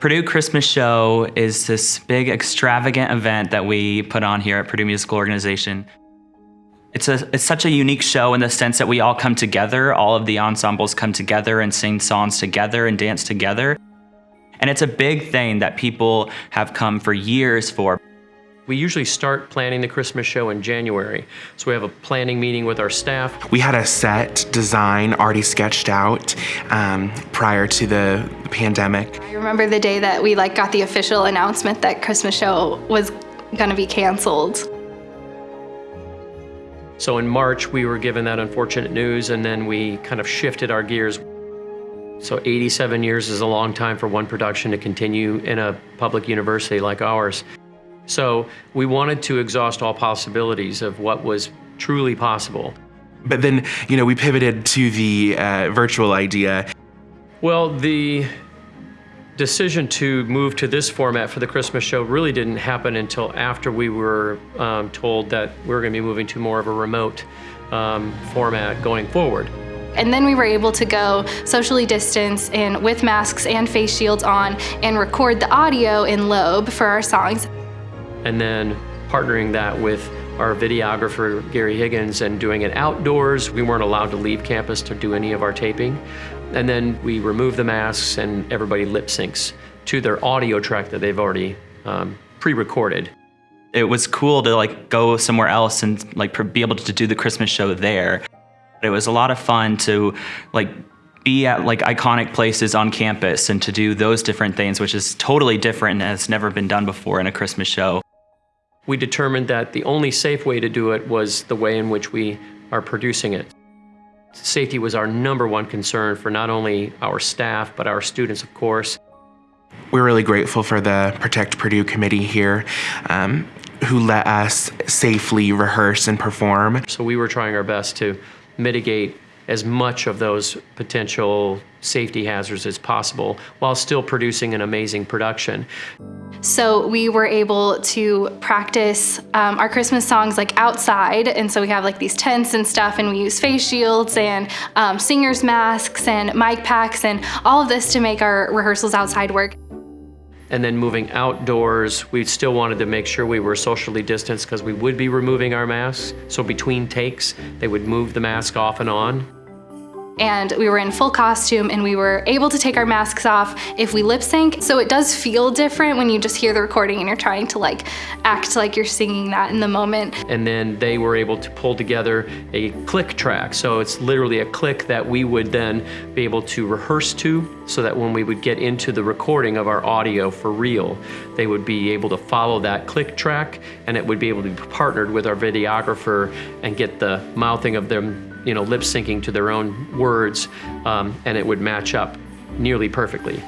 Purdue Christmas Show is this big extravagant event that we put on here at Purdue Musical Organization. It's, a, it's such a unique show in the sense that we all come together, all of the ensembles come together and sing songs together and dance together. And it's a big thing that people have come for years for. We usually start planning the Christmas show in January. So we have a planning meeting with our staff. We had a set design already sketched out um, prior to the pandemic. I remember the day that we like got the official announcement that Christmas show was gonna be canceled. So in March, we were given that unfortunate news and then we kind of shifted our gears. So 87 years is a long time for one production to continue in a public university like ours. So we wanted to exhaust all possibilities of what was truly possible. But then, you know, we pivoted to the uh, virtual idea. Well, the decision to move to this format for the Christmas show really didn't happen until after we were um, told that we are going to be moving to more of a remote um, format going forward. And then we were able to go socially distance and with masks and face shields on and record the audio in Loeb for our songs and then partnering that with our videographer, Gary Higgins, and doing it outdoors. We weren't allowed to leave campus to do any of our taping. And then we remove the masks and everybody lip syncs to their audio track that they've already um, pre-recorded. It was cool to like go somewhere else and like be able to do the Christmas show there. It was a lot of fun to like be at like iconic places on campus and to do those different things, which is totally different and has never been done before in a Christmas show we determined that the only safe way to do it was the way in which we are producing it. Safety was our number one concern for not only our staff, but our students, of course. We're really grateful for the Protect Purdue committee here um, who let us safely rehearse and perform. So we were trying our best to mitigate as much of those potential safety hazards as possible while still producing an amazing production. So we were able to practice um, our Christmas songs like outside and so we have like these tents and stuff and we use face shields and um, singers masks and mic packs and all of this to make our rehearsals outside work. And then moving outdoors, we still wanted to make sure we were socially distanced because we would be removing our masks. So between takes, they would move the mask off and on and we were in full costume and we were able to take our masks off if we lip sync. So it does feel different when you just hear the recording and you're trying to like act like you're singing that in the moment. And then they were able to pull together a click track. So it's literally a click that we would then be able to rehearse to so that when we would get into the recording of our audio for real, they would be able to follow that click track and it would be able to be partnered with our videographer and get the mouthing of them you know, lip syncing to their own words, um, and it would match up nearly perfectly.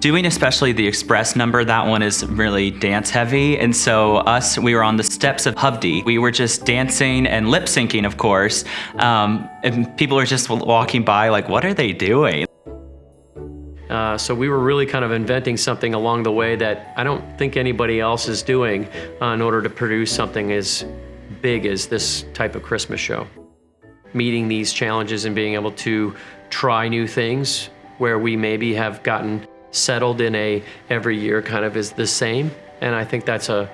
Doing especially the express number, that one is really dance heavy. And so us, we were on the steps of Hovde. We were just dancing and lip syncing, of course. Um, and people were just walking by like, what are they doing? Uh, so we were really kind of inventing something along the way that I don't think anybody else is doing uh, in order to produce something as big as this type of Christmas show meeting these challenges and being able to try new things where we maybe have gotten settled in a every year kind of is the same. And I think that's a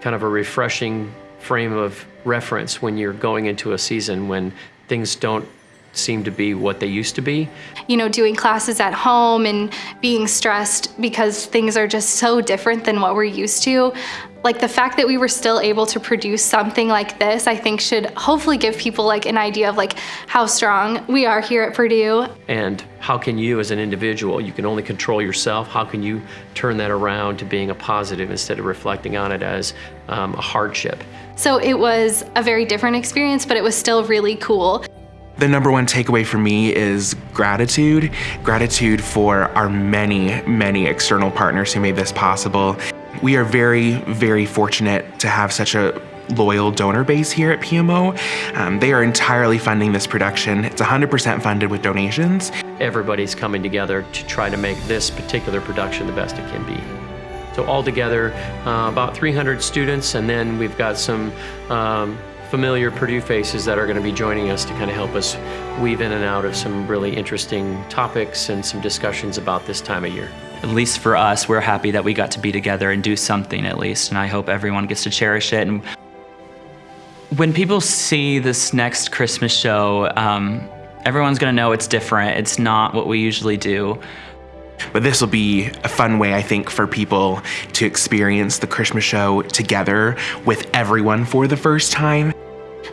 kind of a refreshing frame of reference when you're going into a season when things don't seem to be what they used to be. You know, doing classes at home and being stressed because things are just so different than what we're used to. Like the fact that we were still able to produce something like this, I think should hopefully give people like an idea of like how strong we are here at Purdue. And how can you as an individual, you can only control yourself, how can you turn that around to being a positive instead of reflecting on it as um, a hardship? So it was a very different experience, but it was still really cool. The number one takeaway for me is gratitude. Gratitude for our many, many external partners who made this possible. We are very, very fortunate to have such a loyal donor base here at PMO. Um, they are entirely funding this production. It's 100% funded with donations. Everybody's coming together to try to make this particular production the best it can be. So altogether, uh, about 300 students, and then we've got some um, familiar Purdue faces that are going to be joining us to kind of help us weave in and out of some really interesting topics and some discussions about this time of year. at least for us, we're happy that we got to be together and do something at least. And I hope everyone gets to cherish it. And when people see this next Christmas show, um, everyone's going to know it's different. It's not what we usually do. But this will be a fun way, I think, for people to experience the Christmas show together with everyone for the first time.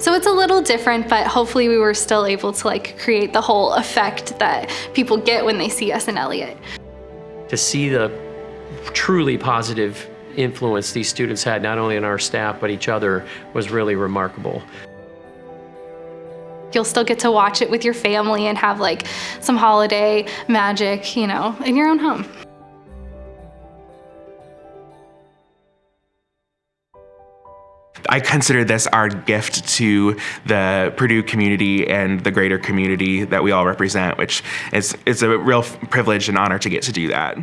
So it's a little different, but hopefully we were still able to like create the whole effect that people get when they see us in Elliott. To see the truly positive influence these students had, not only on our staff, but each other, was really remarkable. You'll still get to watch it with your family and have like some holiday magic, you know, in your own home. I consider this our gift to the Purdue community and the greater community that we all represent, which is it's a real privilege and honor to get to do that.